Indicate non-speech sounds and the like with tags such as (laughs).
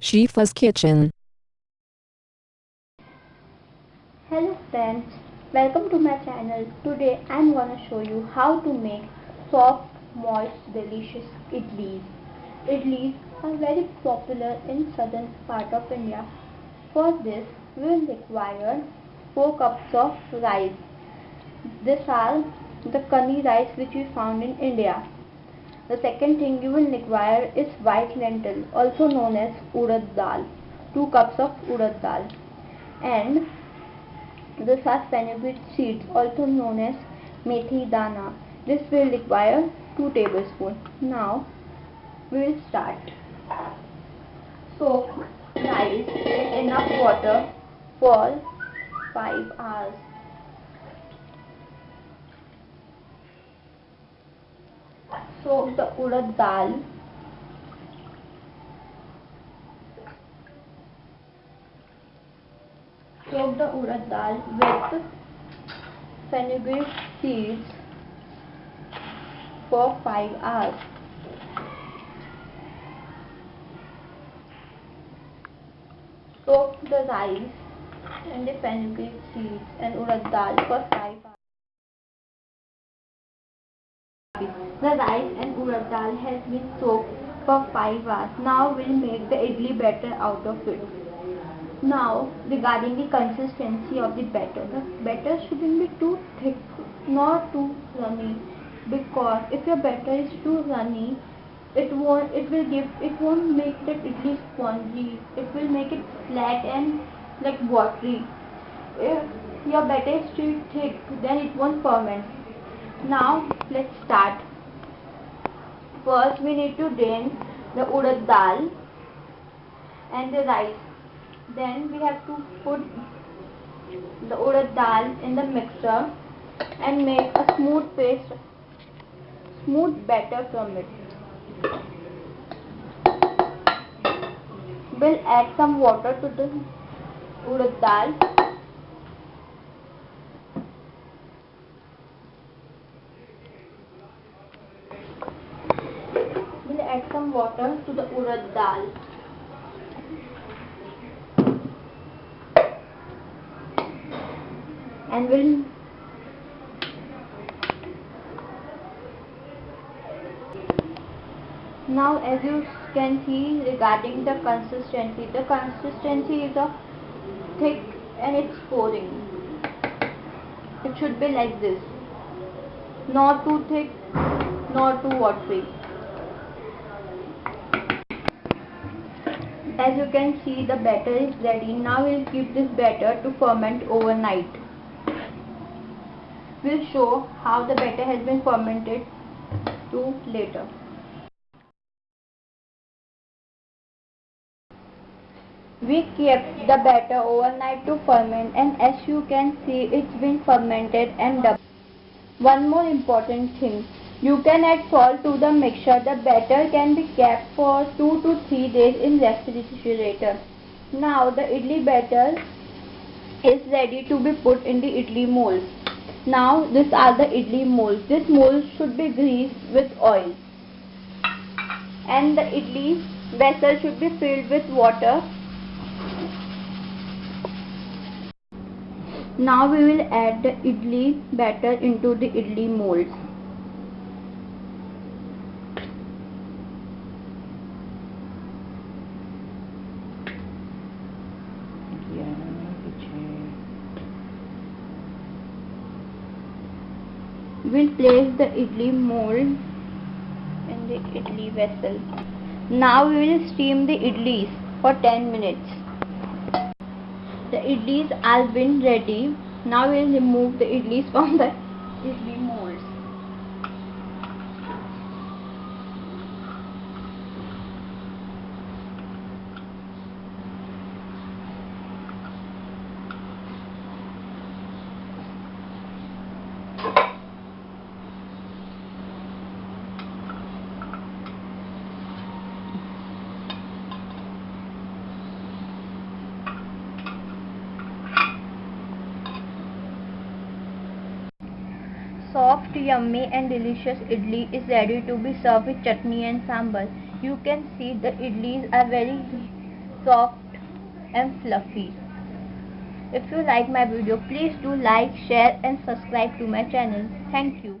Shifa's Kitchen. Hello friends, welcome to my channel. Today I am gonna show you how to make soft, moist, delicious idlis. Idlis are very popular in southern part of India. For this we will require 4 cups of rice. These are the kani rice which we found in India. The second thing you will require is white lentil also known as urad dal. 2 cups of urad dal. And the fenugreek seeds also known as methi dana. This will require 2 tablespoons now we will start. Soak rice in enough water for 5 hours soak the urad dal soak the urad dal with fenugreek seeds for 5 hours. soak the rice and the fenugreek seeds and urad dal for 5 hours The rice and urad dal has been soaked for 5 hours. Now we'll make the idli batter out of it. Now regarding the consistency of the batter. The batter shouldn't be too thick nor too runny because if your batter is too runny it won't it will give it won't make the idli spongy it will make it flat and like watery if your batter is too thick then it won't ferment now let's start first we need to drain the urad dal and the rice. Then we have to put the urad dal in the mixer and make a smooth paste smooth batter from it. We'll add some water to the urad dal add some water to the urad dal. And we'll now as you can see regarding the consistency the consistency is of thick and it's pouring. It should be like this. Not too thick not too watery As you can see the batter is ready. Now we'll keep this batter to ferment overnight. We'll show how the batter has been fermented to later. We kept the batter overnight to ferment and as you can see it's been fermented and doubled. One more important thing. You can add salt to the mixture. The batter can be kept for 2 to 3 days in refrigerator. Now the idli batter is ready to be put in the idli molds. Now these are the idli molds. This mold should be greased with oil. And the idli vessel should be filled with water. Now we will add the idli batter into the idli molds. We'll place the idli mold in the idli vessel. Now we will steam the idlis for 10 minutes. The idlis have been ready. Now we will remove the idlis from the (laughs) idli molds. Soft, yummy and delicious idli is ready to be served with chutney and sambar. You can see the idlis are very soft and fluffy. If you like my video, please do like, share and subscribe to my channel. Thank you.